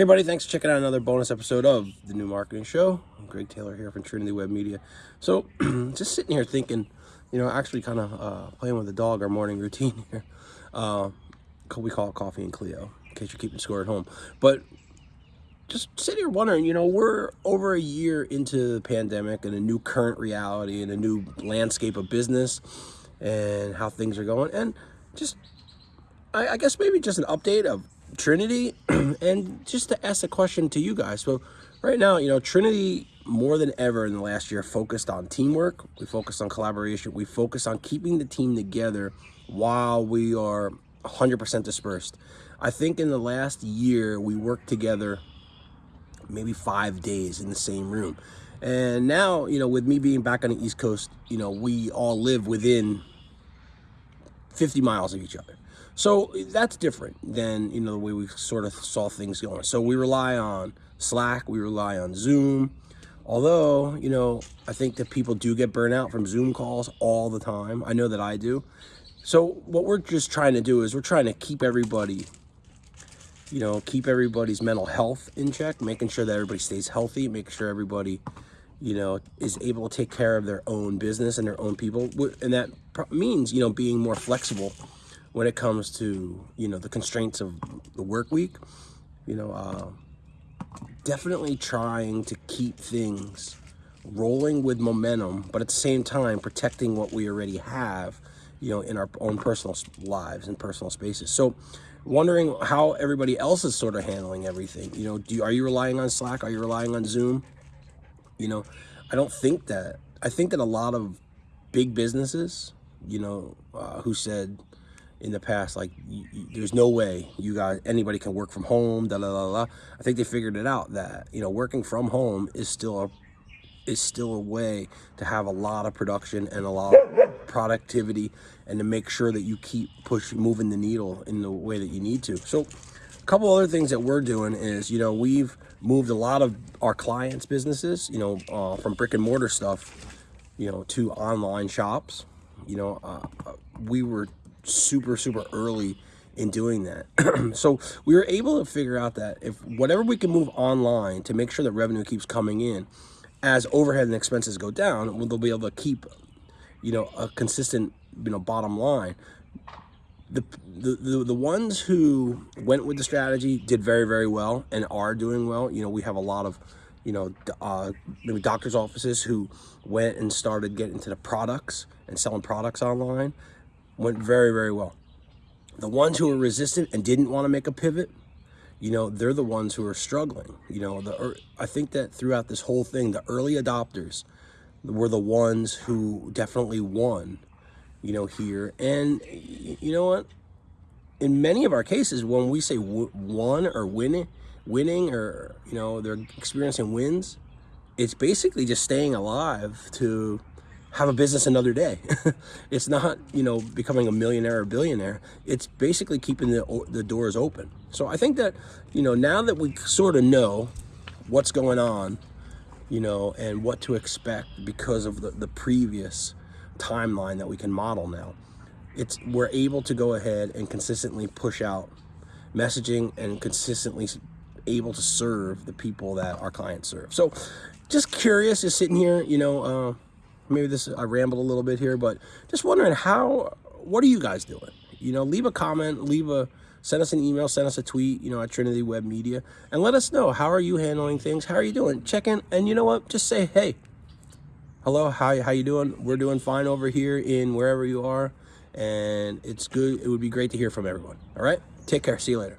Hey, buddy, thanks for checking out another bonus episode of the New Marketing Show. I'm Greg Taylor here from Trinity Web Media. So, just sitting here thinking, you know, actually kind of uh, playing with the dog, our morning routine here. Uh, we call it Coffee and Cleo, in case you're keeping score at home. But just sitting here wondering, you know, we're over a year into the pandemic and a new current reality and a new landscape of business and how things are going. And just, I, I guess maybe just an update of Trinity and just to ask a question to you guys. So right now, you know, Trinity more than ever in the last year focused on teamwork. We focused on collaboration. We focused on keeping the team together while we are 100% dispersed. I think in the last year, we worked together maybe five days in the same room. And now, you know, with me being back on the East Coast, you know, we all live within 50 miles of each other. So that's different than, you know, the way we sort of saw things going. So we rely on Slack, we rely on Zoom. Although, you know, I think that people do get burnout from Zoom calls all the time. I know that I do. So what we're just trying to do is we're trying to keep everybody, you know, keep everybody's mental health in check, making sure that everybody stays healthy, making sure everybody, you know, is able to take care of their own business and their own people. And that means, you know, being more flexible when it comes to you know the constraints of the work week. You know uh, definitely trying to keep things rolling with momentum but at the same time protecting what we already have you know in our own personal lives and personal spaces. So wondering how everybody else is sort of handling everything. You know do you, are you relying on slack? Are you relying on zoom you know i don't think that i think that a lot of big businesses you know uh, who said in the past like there's no way you guys anybody can work from home da, da, da, da. i think they figured it out that you know working from home is still a is still a way to have a lot of production and a lot of productivity and to make sure that you keep pushing moving the needle in the way that you need to so couple other things that we're doing is you know we've moved a lot of our clients businesses you know uh, from brick and mortar stuff you know to online shops you know uh, uh we were super, super early in doing that. so we were able to figure out that if whatever we can move online to make sure that revenue keeps coming in, as overhead and expenses go down, they'll be able to keep, you know, a consistent, you know, bottom line. The, the, the, ones who went with the strategy did very, very well and are doing well. You know, we have a lot of, you know, uh, maybe doctor's offices who went and started getting into the products and selling products online went very, very well. The ones who were resistant and didn't want to make a pivot, you know, they're the ones who are struggling. You know, the I think that throughout this whole thing, the early adopters were the ones who definitely won, you know, here. And you know what? In many of our cases, when we say won or winning, winning or, you know, they're experiencing wins, it's basically just staying alive to have a business another day. it's not, you know, becoming a millionaire or billionaire. It's basically keeping the, the doors open. So I think that, you know, now that we sort of know what's going on, you know, and what to expect because of the, the previous timeline that we can model now, it's we're able to go ahead and consistently push out messaging and consistently able to serve the people that our clients serve. So just curious, just sitting here, you know, uh, maybe this I rambled a little bit here, but just wondering how, what are you guys doing? You know, leave a comment, leave a, send us an email, send us a tweet, you know, at Trinity Web Media, and let us know, how are you handling things? How are you doing? Check in, and you know what? Just say, hey, hello, how, how you doing? We're doing fine over here in wherever you are, and it's good. It would be great to hear from everyone. All right? Take care. See you later.